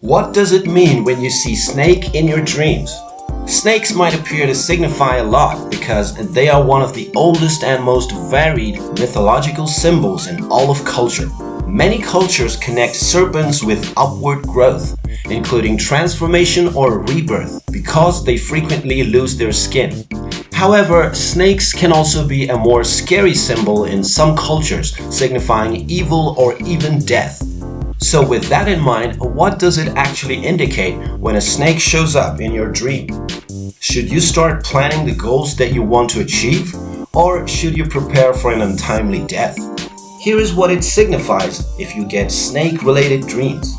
What does it mean when you see snake in your dreams? Snakes might appear to signify a lot because they are one of the oldest and most varied mythological symbols in all of culture. Many cultures connect serpents with upward growth, including transformation or rebirth, because they frequently lose their skin. However, snakes can also be a more scary symbol in some cultures, signifying evil or even death. So with that in mind, what does it actually indicate when a snake shows up in your dream? Should you start planning the goals that you want to achieve? Or should you prepare for an untimely death? Here is what it signifies if you get snake-related dreams.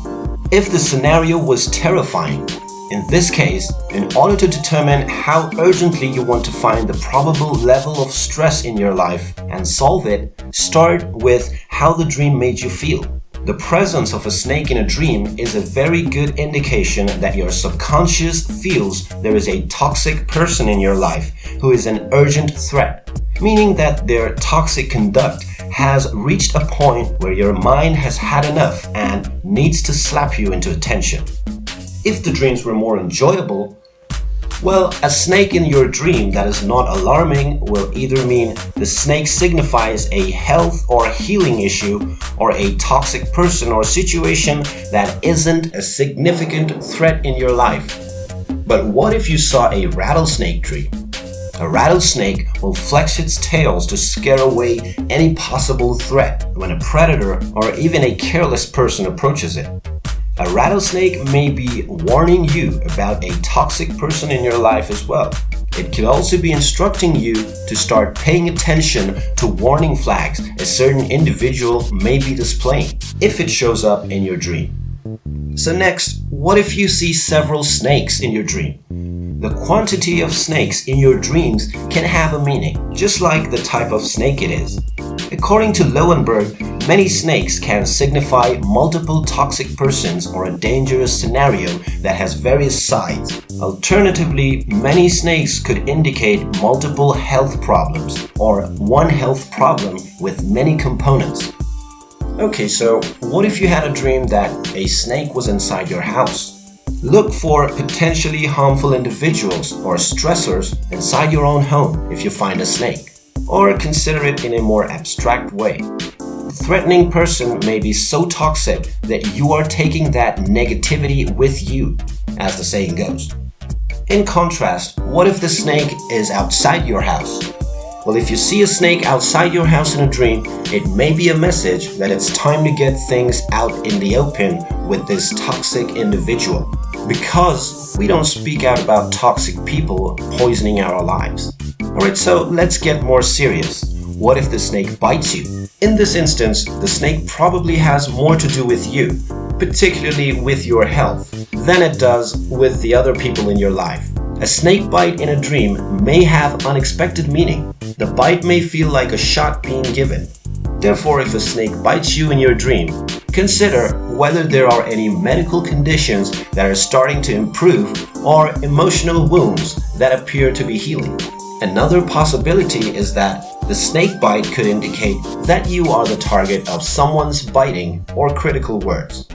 If the scenario was terrifying, in this case, in order to determine how urgently you want to find the probable level of stress in your life and solve it, start with how the dream made you feel. The presence of a snake in a dream is a very good indication that your subconscious feels there is a toxic person in your life who is an urgent threat, meaning that their toxic conduct has reached a point where your mind has had enough and needs to slap you into attention. If the dreams were more enjoyable, well, a snake in your dream that is not alarming will either mean the snake signifies a health or healing issue or a toxic person or situation that isn't a significant threat in your life. But what if you saw a rattlesnake dream? A rattlesnake will flex its tails to scare away any possible threat when a predator or even a careless person approaches it. A rattlesnake may be warning you about a toxic person in your life as well. It could also be instructing you to start paying attention to warning flags a certain individual may be displaying if it shows up in your dream. So next, what if you see several snakes in your dream? The quantity of snakes in your dreams can have a meaning, just like the type of snake it is. According to Loewenberg, many snakes can signify multiple toxic persons or a dangerous scenario that has various sides. Alternatively, many snakes could indicate multiple health problems or one health problem with many components. Okay, so what if you had a dream that a snake was inside your house? Look for potentially harmful individuals or stressors inside your own home if you find a snake or consider it in a more abstract way. Threatening person may be so toxic that you are taking that negativity with you, as the saying goes. In contrast, what if the snake is outside your house? Well, if you see a snake outside your house in a dream, it may be a message that it's time to get things out in the open with this toxic individual. Because we don't speak out about toxic people poisoning our lives. Alright, so let's get more serious. What if the snake bites you? In this instance, the snake probably has more to do with you, particularly with your health, than it does with the other people in your life. A snake bite in a dream may have unexpected meaning. The bite may feel like a shot being given. Therefore, if a snake bites you in your dream, consider whether there are any medical conditions that are starting to improve or emotional wounds that appear to be healing. Another possibility is that the snake bite could indicate that you are the target of someone's biting or critical words.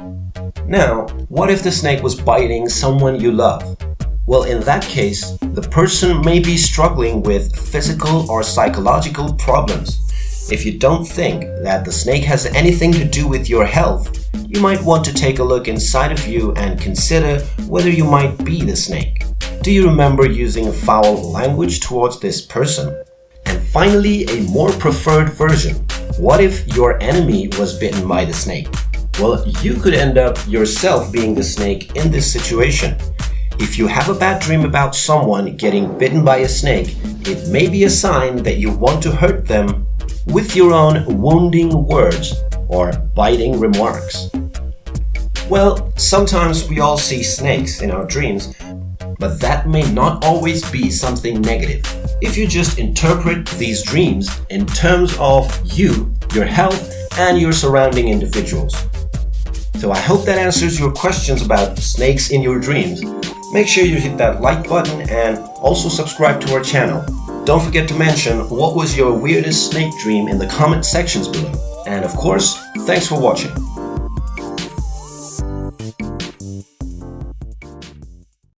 Now, what if the snake was biting someone you love? Well, in that case, the person may be struggling with physical or psychological problems. If you don't think that the snake has anything to do with your health, you might want to take a look inside of you and consider whether you might be the snake. Do you remember using foul language towards this person? And finally, a more preferred version. What if your enemy was bitten by the snake? Well, you could end up yourself being the snake in this situation. If you have a bad dream about someone getting bitten by a snake, it may be a sign that you want to hurt them with your own wounding words or biting remarks. Well, sometimes we all see snakes in our dreams, but that may not always be something negative. If you just interpret these dreams in terms of you, your health, and your surrounding individuals. So I hope that answers your questions about snakes in your dreams. Make sure you hit that like button and also subscribe to our channel. Don't forget to mention what was your weirdest snake dream in the comment sections below. And of course, thanks for watching.